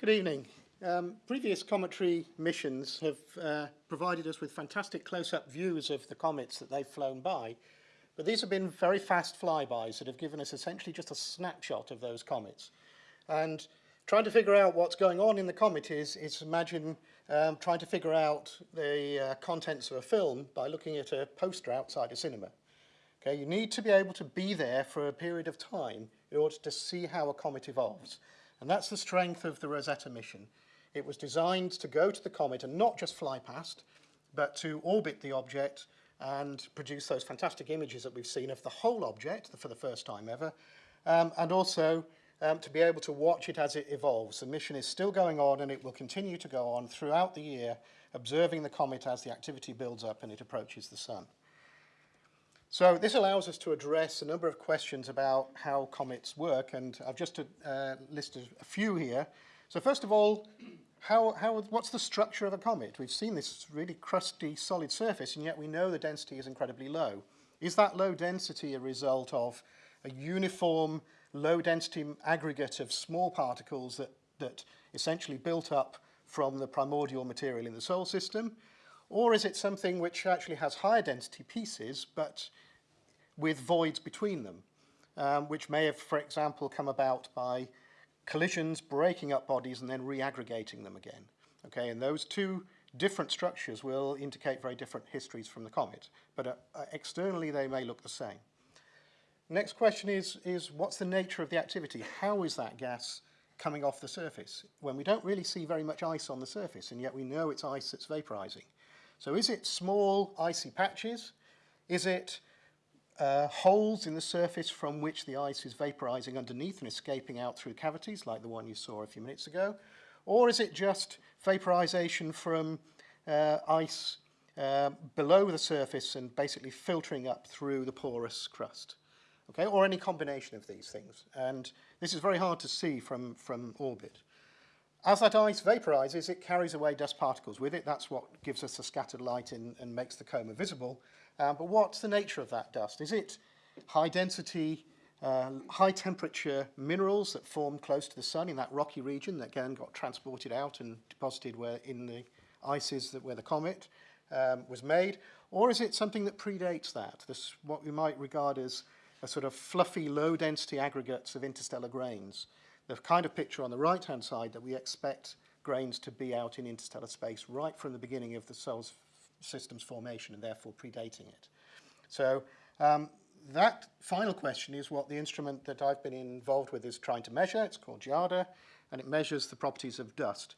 Good evening. Um, previous cometry missions have uh, provided us with fantastic close-up views of the comets that they've flown by, but these have been very fast flybys that have given us essentially just a snapshot of those comets. And trying to figure out what's going on in the comet is, is imagine um, trying to figure out the uh, contents of a film by looking at a poster outside a cinema. Okay, you need to be able to be there for a period of time in order to see how a comet evolves. And that's the strength of the Rosetta mission. It was designed to go to the comet and not just fly past, but to orbit the object and produce those fantastic images that we've seen of the whole object for the first time ever, um, and also um, to be able to watch it as it evolves. The mission is still going on and it will continue to go on throughout the year, observing the comet as the activity builds up and it approaches the sun. So this allows us to address a number of questions about how comets work, and I've just uh, listed a few here. So first of all, how, how, what's the structure of a comet? We've seen this really crusty, solid surface, and yet we know the density is incredibly low. Is that low density a result of a uniform, low-density aggregate of small particles that, that essentially built up from the primordial material in the solar system? Or is it something which actually has higher density pieces, but with voids between them, um, which may have, for example, come about by collisions, breaking up bodies, and then reaggregating them again. Okay, and those two different structures will indicate very different histories from the comet, but uh, uh, externally they may look the same. Next question is, is what's the nature of the activity? How is that gas coming off the surface when we don't really see very much ice on the surface and yet we know it's ice that's vaporizing? So is it small icy patches? Is it uh, holes in the surface from which the ice is vaporizing underneath and escaping out through cavities like the one you saw a few minutes ago? Or is it just vaporization from uh, ice uh, below the surface and basically filtering up through the porous crust? Okay, or any combination of these things. And this is very hard to see from, from orbit. As that ice vaporizes, it carries away dust particles with it. That's what gives us the scattered light in, and makes the coma visible. Um, but what's the nature of that dust? Is it high density, uh, high temperature minerals that formed close to the sun in that rocky region that again got transported out and deposited where in the ices that where the comet um, was made? Or is it something that predates that? This what we might regard as a sort of fluffy, low density aggregates of interstellar grains the kind of picture on the right-hand side that we expect grains to be out in interstellar space right from the beginning of the solar system's formation and therefore predating it. So um, that final question is what the instrument that I've been involved with is trying to measure. It's called GIADA, and it measures the properties of dust.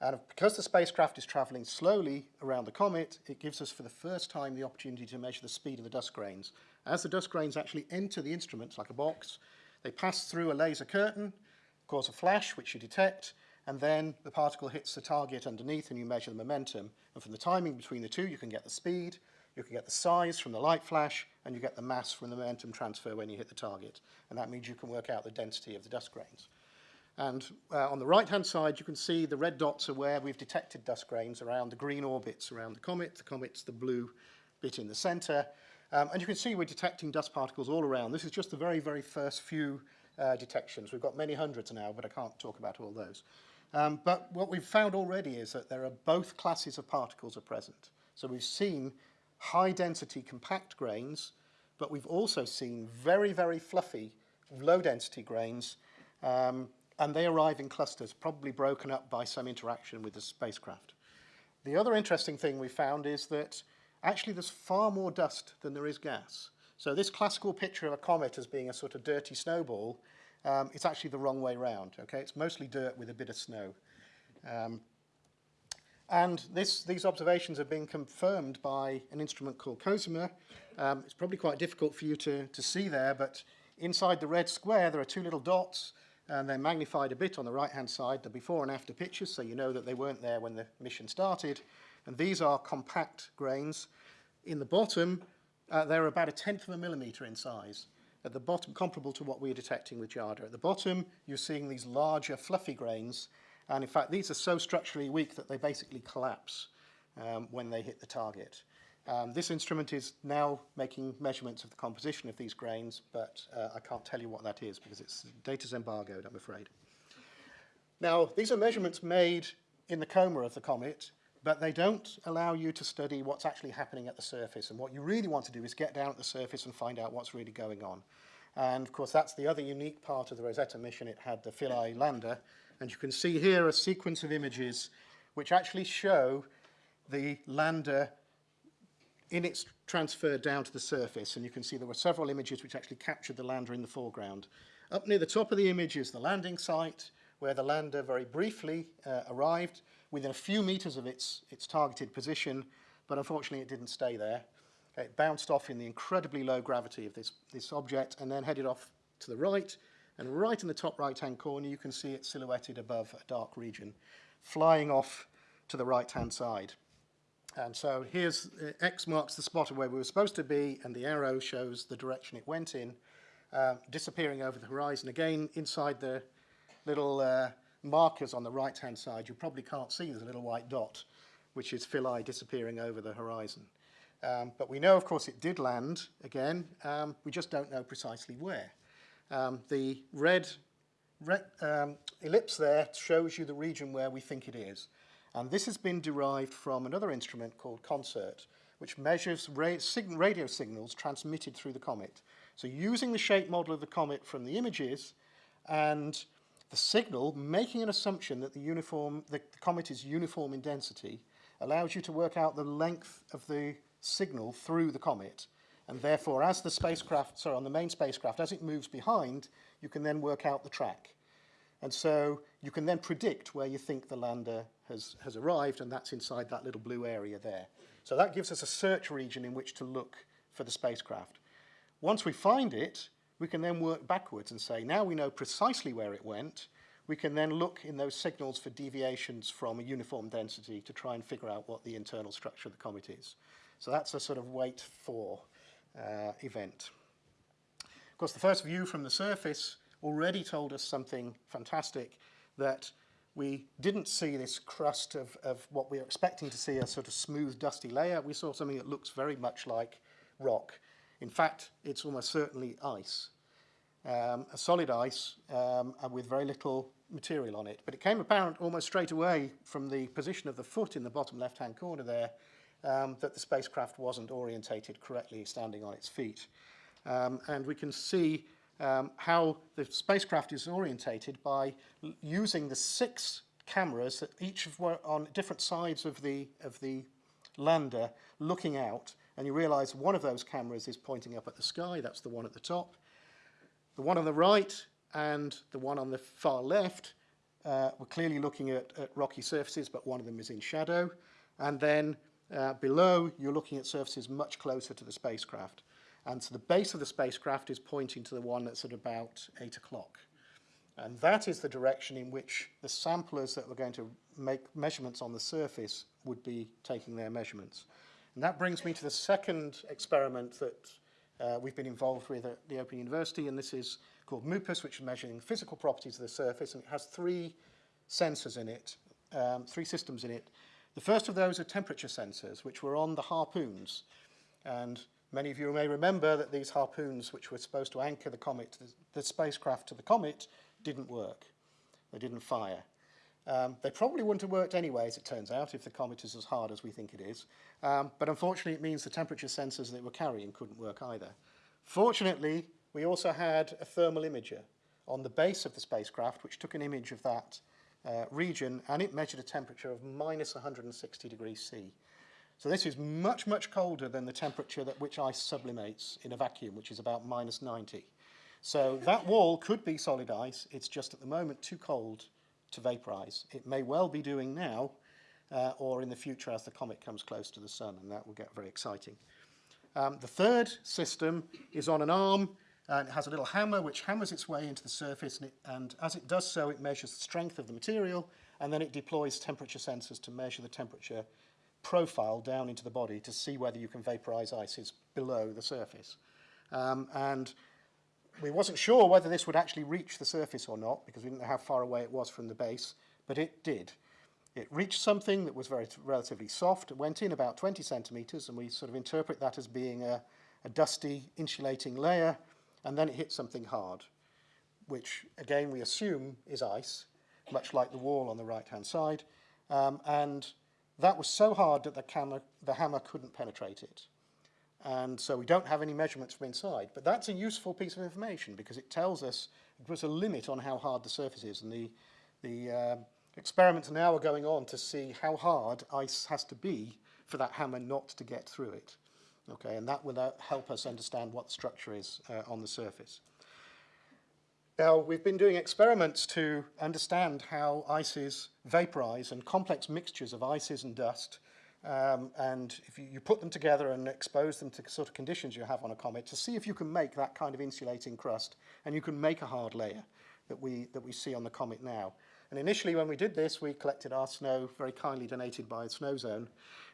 And because the spacecraft is traveling slowly around the comet, it gives us for the first time the opportunity to measure the speed of the dust grains. As the dust grains actually enter the instruments like a box, they pass through a laser curtain, cause a flash, which you detect, and then the particle hits the target underneath and you measure the momentum. And from the timing between the two, you can get the speed, you can get the size from the light flash, and you get the mass from the momentum transfer when you hit the target. And that means you can work out the density of the dust grains. And uh, on the right-hand side, you can see the red dots are where we've detected dust grains around the green orbits around the comet. The comet's the blue bit in the center. Um, and you can see we're detecting dust particles all around. This is just the very, very first few uh, detections. We've got many hundreds now, but I can't talk about all those. Um, but what we've found already is that there are both classes of particles are present. So we've seen high density compact grains, but we've also seen very, very fluffy low density grains, um, and they arrive in clusters, probably broken up by some interaction with the spacecraft. The other interesting thing we found is that actually there's far more dust than there is gas. So this classical picture of a comet as being a sort of dirty snowball, um, it's actually the wrong way round. Okay, It's mostly dirt with a bit of snow. Um, and this, these observations have been confirmed by an instrument called COSIMA. Um, it's probably quite difficult for you to, to see there, but inside the red square there are two little dots, and they're magnified a bit on the right-hand side, the before and after pictures, so you know that they weren't there when the mission started. And these are compact grains. In the bottom, uh, they're about a tenth of a millimetre in size. At the bottom, comparable to what we're detecting with GIADA. At the bottom, you're seeing these larger, fluffy grains, and in fact, these are so structurally weak that they basically collapse um, when they hit the target. Um, this instrument is now making measurements of the composition of these grains, but uh, I can't tell you what that is because it's data's embargoed, I'm afraid. Now, these are measurements made in the coma of the comet, but they don't allow you to study what's actually happening at the surface. And what you really want to do is get down at the surface and find out what's really going on. And of course, that's the other unique part of the Rosetta mission. It had the Philae lander. And you can see here a sequence of images which actually show the lander in its transfer down to the surface. And you can see there were several images which actually captured the lander in the foreground. Up near the top of the image is the landing site, where the lander very briefly uh, arrived within a few meters of its, its targeted position, but unfortunately it didn't stay there. It bounced off in the incredibly low gravity of this, this object and then headed off to the right. And right in the top right-hand corner, you can see it silhouetted above a dark region, flying off to the right-hand side. And so here's uh, X marks the spot of where we were supposed to be, and the arrow shows the direction it went in, uh, disappearing over the horizon. Again, inside the little uh, markers on the right-hand side, you probably can't see there's a little white dot, which is Philae disappearing over the horizon. Um, but we know, of course, it did land again. Um, we just don't know precisely where. Um, the red, red um, ellipse there shows you the region where we think it is. And this has been derived from another instrument called CONSERT, which measures sig radio signals transmitted through the comet. So using the shape model of the comet from the images and the signal, making an assumption that the, uniform, the, comet is uniform in density, allows you to work out the length of the signal through the comet. And therefore, as the spacecraft, sorry, on the main spacecraft, as it moves behind, you can then work out the track. And so you can then predict where you think the lander has, has arrived, and that's inside that little blue area there. So that gives us a search region in which to look for the spacecraft. Once we find it, we can then work backwards and say, now we know precisely where it went, we can then look in those signals for deviations from a uniform density to try and figure out what the internal structure of the comet is. So that's a sort of wait for uh, event. Of course, the first view from the surface already told us something fantastic, that we didn't see this crust of, of what we were expecting to see, a sort of smooth, dusty layer. We saw something that looks very much like rock. In fact, it's almost certainly ice, um, a solid ice um, with very little material on it. But it came apparent almost straight away from the position of the foot in the bottom left-hand corner there um, that the spacecraft wasn't orientated correctly standing on its feet. Um, and we can see um, how the spacecraft is orientated by using the six cameras that each were on different sides of the, of the lander looking out and you realize one of those cameras is pointing up at the sky, that's the one at the top. The one on the right and the one on the far left uh, we're clearly looking at, at rocky surfaces, but one of them is in shadow. And then uh, below, you're looking at surfaces much closer to the spacecraft. And so the base of the spacecraft is pointing to the one that's at about 8 o'clock. And that is the direction in which the samplers that were going to make measurements on the surface would be taking their measurements. And that brings me to the second experiment that uh, we've been involved with at the Open University, and this is called MUPUS, which is measuring physical properties of the surface, and it has three sensors in it, um, three systems in it. The first of those are temperature sensors, which were on the harpoons. And many of you may remember that these harpoons, which were supposed to anchor the comet, the, the spacecraft to the comet, didn't work. They didn't fire. Um, they probably wouldn't have worked anyway, as it turns out, if the comet is as hard as we think it is. Um, but unfortunately, it means the temperature sensors that were carrying couldn't work either. Fortunately, we also had a thermal imager on the base of the spacecraft, which took an image of that uh, region, and it measured a temperature of minus 160 degrees C. So this is much, much colder than the temperature at which ice sublimates in a vacuum, which is about minus 90. So that wall could be solid ice. It's just at the moment too cold to vaporize. It may well be doing now uh, or in the future as the comet comes close to the sun, and that will get very exciting. Um, the third system is on an arm, and it has a little hammer which hammers its way into the surface, and, it, and as it does so, it measures the strength of the material, and then it deploys temperature sensors to measure the temperature profile down into the body to see whether you can vaporize ices below the surface. Um, and we wasn't sure whether this would actually reach the surface or not because we didn't know how far away it was from the base, but it did. It reached something that was very relatively soft. It went in about 20 centimeters, and we sort of interpret that as being a, a dusty insulating layer, and then it hit something hard, which again we assume is ice, much like the wall on the right-hand side. Um, and that was so hard that the, camera, the hammer couldn't penetrate it. And so we don't have any measurements from inside. But that's a useful piece of information because it tells us it was a limit on how hard the surface is. And the, the uh, experiments now are going on to see how hard ice has to be for that hammer not to get through it. Okay, and that will uh, help us understand what the structure is uh, on the surface. Now, we've been doing experiments to understand how ices vaporize and complex mixtures of ices and dust. Um, and if you, you put them together and expose them to sort of conditions you have on a comet to see if you can make that kind of insulating crust and you can make a hard layer that we, that we see on the comet now. And initially when we did this, we collected our snow, very kindly donated by Snozone,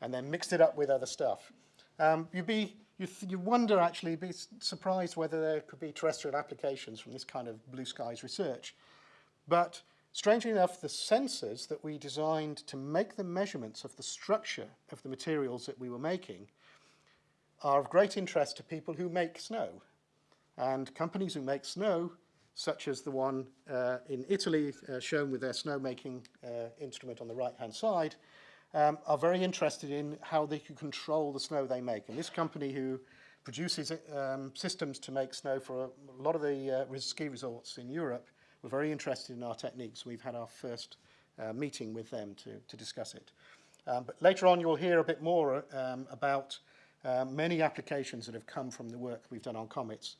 and then mixed it up with other stuff. Um, you'd be, you, you wonder actually, be surprised whether there could be terrestrial applications from this kind of blue skies research. But strangely enough, the sensors that we designed to make the measurements of the structure of the materials that we were making are of great interest to people who make snow. And companies who make snow, such as the one uh, in Italy uh, shown with their snowmaking uh, instrument on the right-hand side, um, are very interested in how they can control the snow they make. And this company who produces um, systems to make snow for a lot of the uh, ski resorts in Europe were very interested in our techniques. We've had our first uh, meeting with them to, to discuss it. Um, but later on you'll hear a bit more um, about uh, many applications that have come from the work we've done on comets.